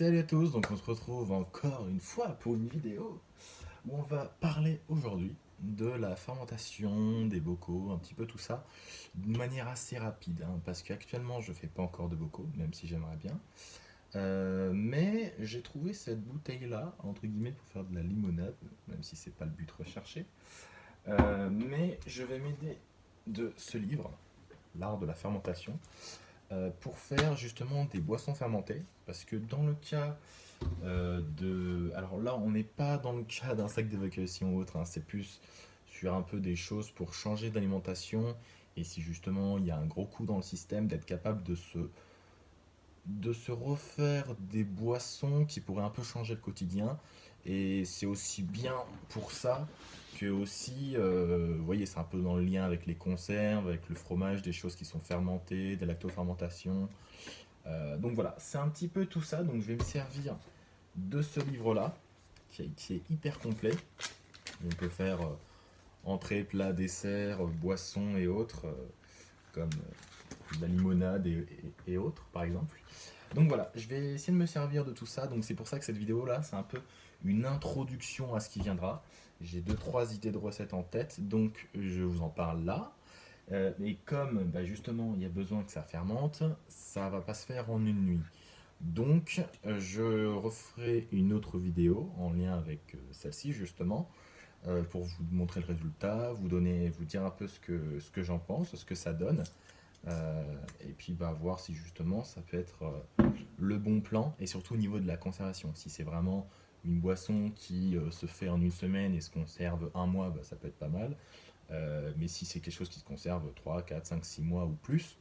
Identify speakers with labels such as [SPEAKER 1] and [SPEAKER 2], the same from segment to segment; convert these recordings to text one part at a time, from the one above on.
[SPEAKER 1] Salut à tous, donc on se retrouve encore une fois pour une vidéo où on va parler aujourd'hui de la fermentation des bocaux, un petit peu tout ça, de manière assez rapide, hein, parce qu'actuellement je fais pas encore de bocaux, même si j'aimerais bien, euh, mais j'ai trouvé cette bouteille là, entre guillemets, pour faire de la limonade, même si c'est pas le but recherché, euh, mais je vais m'aider de ce livre, L'art de la fermentation, pour faire justement des boissons fermentées. Parce que dans le cas euh, de... Alors là, on n'est pas dans le cas d'un sac d'évacuation ou autre, hein. c'est plus sur un peu des choses pour changer d'alimentation. Et si justement il y a un gros coup dans le système, d'être capable de se, de se refaire des boissons qui pourraient un peu changer le quotidien. Et c'est aussi bien pour ça aussi, euh, vous voyez, c'est un peu dans le lien avec les conserves, avec le fromage, des choses qui sont fermentées, des lactofermentations. Euh, donc voilà, c'est un petit peu tout ça. Donc je vais me servir de ce livre-là, qui, est hyper complet. On peut faire euh, entrée, plat, dessert, boisson et autres, comme la limonade et, autres, par exemple. Donc voilà, je vais essayer de me servir de tout ça. Donc c'est pour ça que cette vidéo-là, c'est un peu une introduction à ce qui viendra. J'ai deux trois idées de recettes en tête, donc je vous en parle là. Euh, et comme bah, justement il y a besoin que ça fermente, ça va pas se faire en une nuit. Donc je referai une autre vidéo en lien avec euh, celle-ci justement, euh, pour vous montrer le résultat, vous donner, vous dire un peu ce que j'en pense, ce que ça donne. Et puis bah, voir si justement ça peut être le bon plan, et surtout au niveau de la conservation, si c'est vraiment une boisson qui euh, se fait en une semaine et se conserve un mois, bah, ça peut être pas mal. Euh, mais si c'est quelque chose qui se conserve 3, 4, 5, 6 mois ou plus,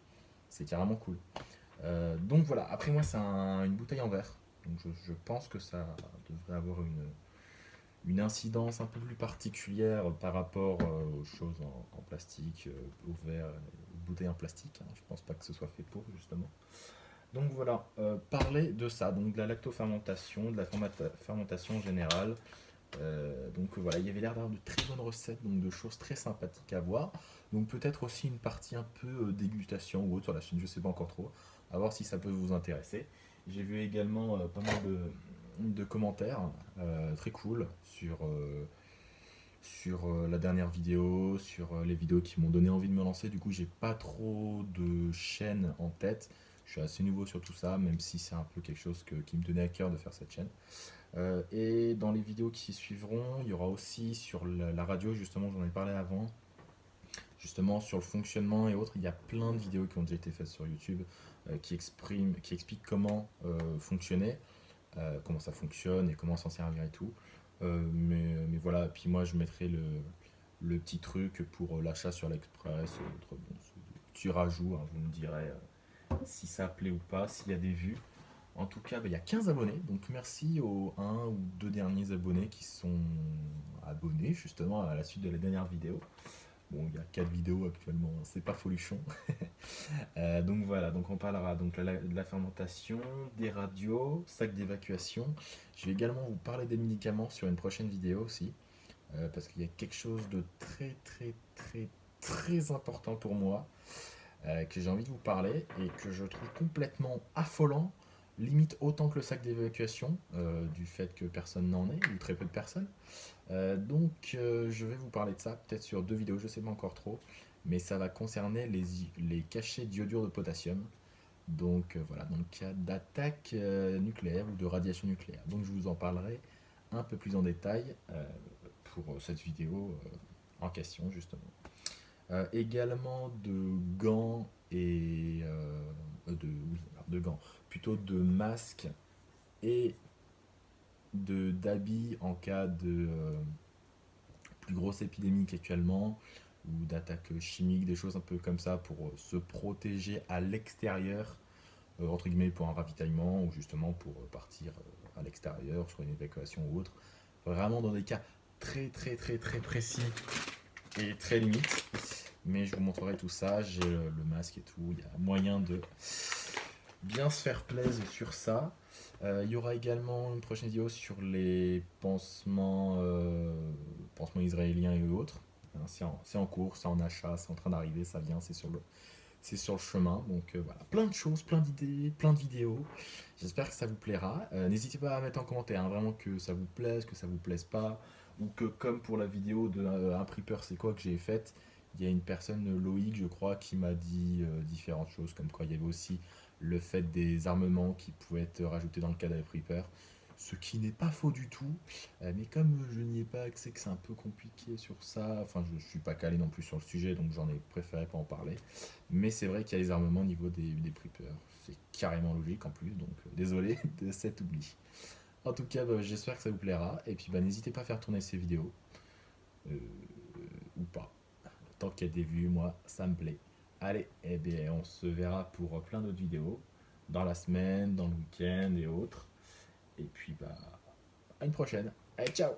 [SPEAKER 1] c'est carrément cool. Euh, donc voilà, après moi c'est une bouteille en verre. Donc je, pense que ça devrait avoir une, une incidence un peu plus particulière par rapport aux choses en, plastique, au verre, aux bouteilles en plastique. Hein. Je pense pas que ce soit fait pour justement. Donc voilà, euh, parler de ça, donc de la lactofermentation, de la fermentation générale. Euh, donc voilà, il y avait l'air d'avoir de très bonnes recettes, donc de choses très sympathiques à voir. Donc peut-être aussi une partie un peu euh, dégustation ou autre sur la chaîne, je sais pas encore trop. À voir si ça peut vous intéresser. J'ai vu également pas mal de, commentaires très cool sur, sur la dernière vidéo, sur les vidéos qui m'ont donné envie de me lancer. Du coup, j'ai pas trop de chaînes en tête. Je suis assez nouveau sur tout ça, même si c'est un peu quelque chose qui me tenait à cœur de faire cette chaîne. Euh, et dans les vidéos qui suivront, il y aura aussi sur la, radio, justement, j'en ai parlé avant, justement sur le fonctionnement et autres. Il y a plein de vidéos qui ont déjà été faites sur YouTube euh, qui, expriment, qui expliquent comment euh, fonctionner, comment ça fonctionne et comment s'en servir et tout. Mais, voilà, puis moi je mettrai le, petit truc pour l'achat sur l'Express, bon, petit rajout, hein, vous me direz si ça plaît ou pas, s'il y a des vues. En tout cas, bah, il y a 15 abonnés, donc merci aux 1 ou 2 derniers abonnés qui sont abonnés justement à la suite de la dernière vidéo. Bon, il y a 4 vidéos actuellement, c'est pas folichon. Euh, donc voilà, donc on parlera donc de la, fermentation, des radios, sacs d'évacuation. Je vais également vous parler des médicaments sur une prochaine vidéo aussi, euh, parce qu'il y a quelque chose de très très très très important pour moi. Euh, que j'ai envie de vous parler et que je trouve complètement affolant, limite autant que le sac d'évacuation, euh, du fait que personne n'en ait, ou très peu de personnes. Euh, donc je vais vous parler de ça, peut-être sur deux vidéos, je sais pas encore trop, mais ça va concerner les, les cachets d'iodure de potassium. Donc voilà, dans le cas d'attaque nucléaire ou de radiation nucléaire. Donc je vous en parlerai un peu plus en détail pour cette vidéo en question justement. Euh, également de gants et euh, de, gants, plutôt de masques et de d'habits en cas de euh, plus grosse épidémie qu'actuellement ou d'attaques chimiques, des choses un peu comme ça pour se protéger à l'extérieur, entre guillemets pour un ravitaillement ou justement pour partir à l'extérieur sur une évacuation ou autre. Vraiment dans des cas très très très très précis et très limites. Mais je vous montrerai tout ça, j'ai le, masque et tout, il y a moyen de bien se faire plaisir sur ça. Euh, il y aura également une prochaine vidéo sur les pansements, euh, pansements israéliens et autres. Hein, c'est en, cours, c'est en achat, c'est en train d'arriver, ça vient, c'est sur le, sur le chemin. Donc euh, voilà, plein de choses, plein d'idées, plein de vidéos. J'espère que ça vous plaira. N'hésitez pas à mettre en commentaire hein, vraiment que ça vous plaise, que ça vous plaise pas, ou que comme pour la vidéo de un prepper c'est quoi que j'ai faite, il y a une personne, Loïc je crois, qui m'a dit différentes choses, comme quoi il y avait aussi le fait des armements qui pouvaient être rajoutés dans le cas prepper ce qui n'est pas faux du tout. Euh, mais comme je n'y ai pas accès, que c'est un peu compliqué sur ça, enfin je ne suis pas calé non plus sur le sujet, donc j'en ai préféré pas en parler. Mais c'est vrai qu'il y a les armements au niveau des, des. C'est carrément logique en plus, donc euh, désolé de cet oubli. En tout cas, bah, j'espère que ça vous plaira. Et puis bah, n'hésitez pas à faire tourner ces vidéos. Euh, ou pas. Tant qu'il y a des vues, moi, ça me plaît. Allez, eh bien, on se verra pour plein d'autres vidéos. Dans la semaine, dans le week-end et autres. Et puis, bah, à une prochaine. Allez, ciao